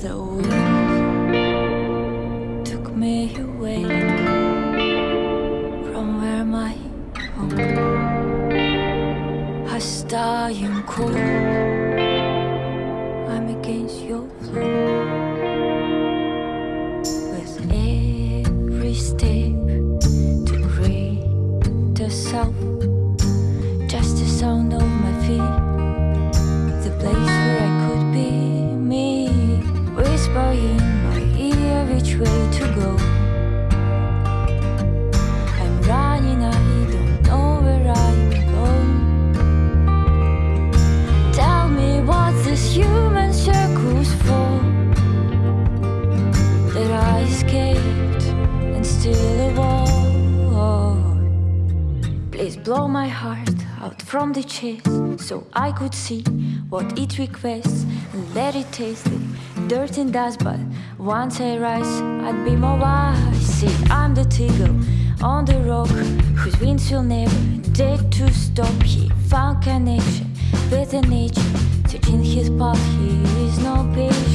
The wind took me away from where my home has dying cold. Way to go. I'm running, I don't know where I'm going. Tell me what this human circle's for. That I escaped and still avoid. Please blow my heart out from the chest so I could see what it requests and let it taste it. Dirt and dust, but once I rise, I'd be more wise. See, I'm the eagle on the rock whose wings will never dare to stop. He found connection with the nature, searching his path. He is no patient.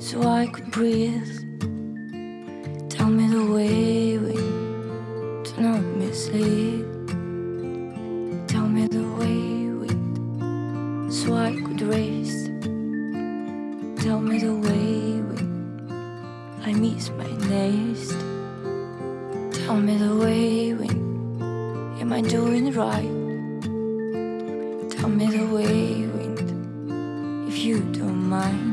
so I could breathe. Tell me the way we do not mislead. Tell me the way we so I could race. Tell me the way we I miss my nest. Tell me the way we am I doing right? Tell me the way wind if you don't mind.